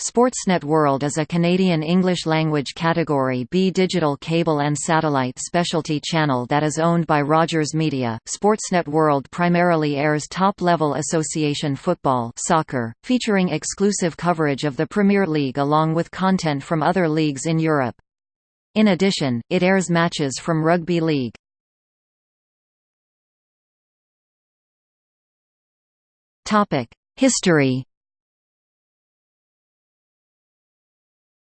Sportsnet World is a Canadian English-language Category B digital cable and satellite specialty channel that is owned by Rogers Media. Sportsnet World primarily airs top-level association football soccer, featuring exclusive coverage of the Premier League along with content from other leagues in Europe. In addition, it airs matches from Rugby League. History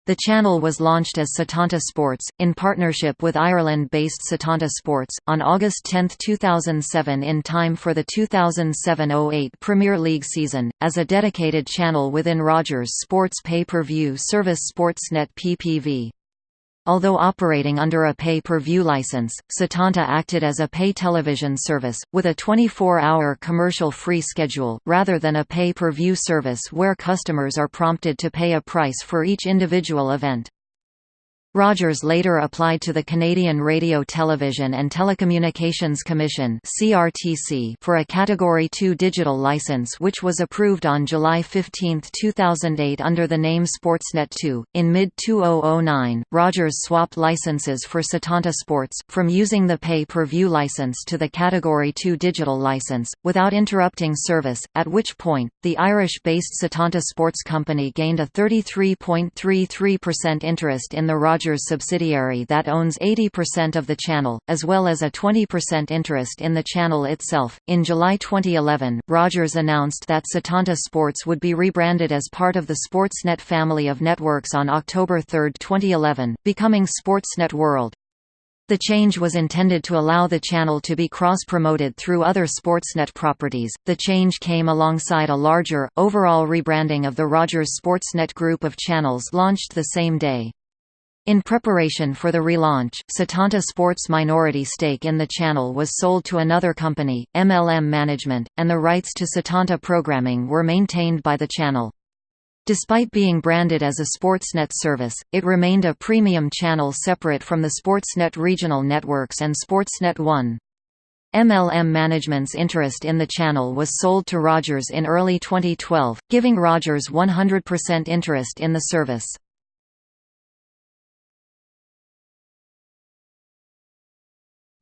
The channel was launched as Setanta Sports, in partnership with Ireland-based Setanta Sports, on August 10, 2007 in time for the 2007–08 Premier League season, as a dedicated channel within Rogers Sports pay-per-view service Sportsnet PPV. Although operating under a pay-per-view license, Setanta acted as a pay television service, with a 24-hour commercial-free schedule, rather than a pay-per-view service where customers are prompted to pay a price for each individual event. Rogers later applied to the Canadian Radio Television and Telecommunications Commission for a Category 2 digital license which was approved on July 15, 2008 under the name Sportsnet 2. In mid-2009, Rogers swapped licenses for Setanta Sports, from using the pay-per-view license to the Category 2 digital license, without interrupting service, at which point, the Irish-based Setanta Sports Company gained a 33.33% interest in the Rogers Rogers subsidiary that owns 80% of the channel, as well as a 20% interest in the channel itself. In July 2011, Rogers announced that Setanta Sports would be rebranded as part of the Sportsnet family of networks on October 3, 2011, becoming Sportsnet World. The change was intended to allow the channel to be cross-promoted through other Sportsnet properties. The change came alongside a larger, overall rebranding of the Rogers Sportsnet group of channels launched the same day. In preparation for the relaunch, Setanta Sports' minority stake in the channel was sold to another company, MLM Management, and the rights to Setanta programming were maintained by the channel. Despite being branded as a Sportsnet service, it remained a premium channel separate from the Sportsnet regional networks and Sportsnet 1. MLM Management's interest in the channel was sold to Rogers in early 2012, giving Rogers 100% interest in the service.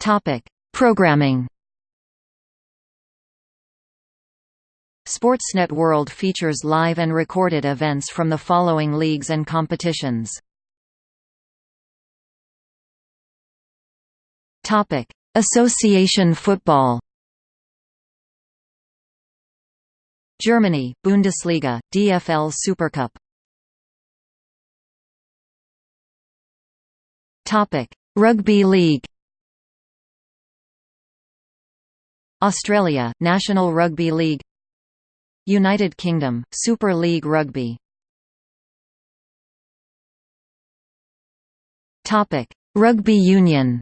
Topic: Programming. Sportsnet World features live and recorded events from the following leagues and competitions. Topic: Association football. Germany, Bundesliga, DFL Supercup. Topic: Rugby League. Australia, National Rugby League. United Kingdom, Super League Rugby. Topic Rugby Union.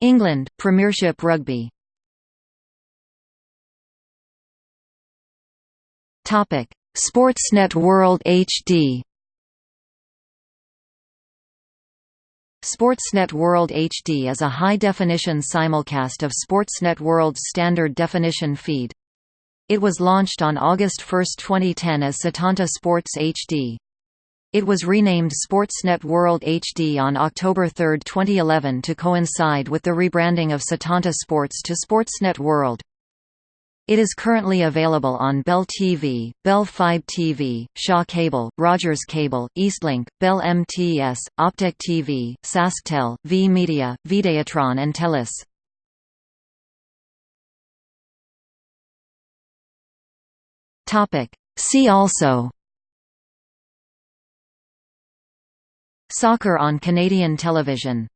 England, Premiership Rugby. Topic Sportsnet World HD Sportsnet World HD is a high-definition simulcast of Sportsnet World's standard definition feed. It was launched on August 1, 2010 as Setanta Sports HD. It was renamed Sportsnet World HD on October 3, 2011 to coincide with the rebranding of Setanta Sports to Sportsnet World. It is currently available on Bell TV, Bell Fibe TV, Shaw Cable, Rogers Cable, Eastlink, Bell MTS, Optik TV, SaskTel, V-Media, Videotron and Telus. See also. Soccer on Canadian television